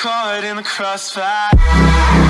caught in the crossfire.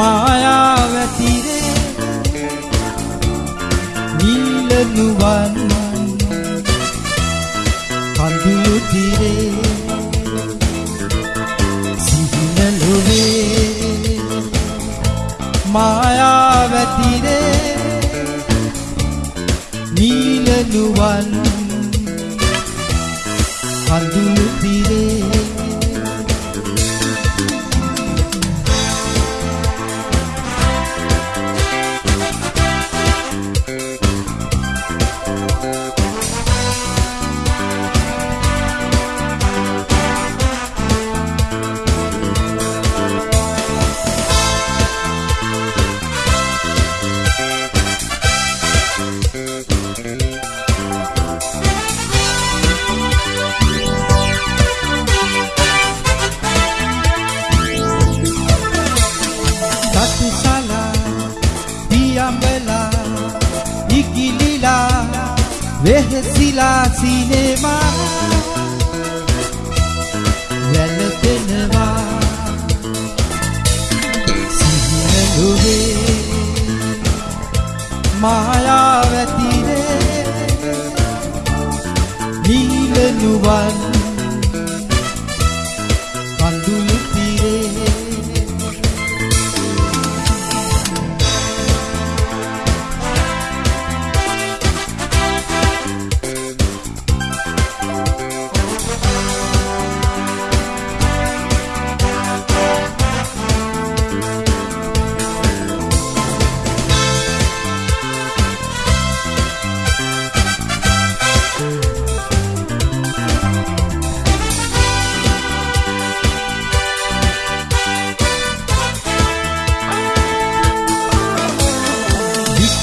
මායාවැතිරේ නීලනුවන් කඳුළු තිරේ සිහිනලොවේ මායාවැතිරේ නීලනුවන් කඳුළු Vehesila Cinema, Velateneva, Sineluve, Mayavatire, Nilenuvan, Kandulu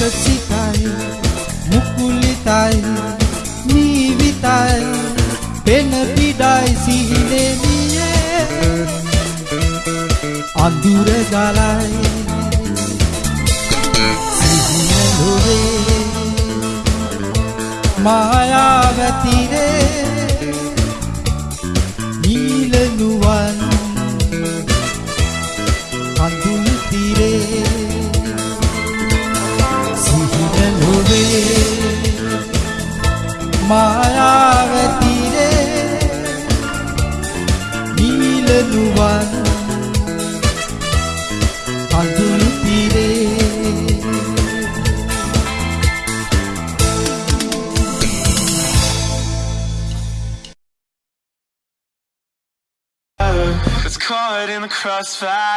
විකසිතයි මුකුලිතයි නීවිතයි පෙන පිඩයි සිහිනෙමියේ අඳුර ගලයි සිහිනලොවේ මායාවැතිරේ. මායාවැතිරේ නීලනුවන් කඳුළු තිරේ It's caught in the crossfire.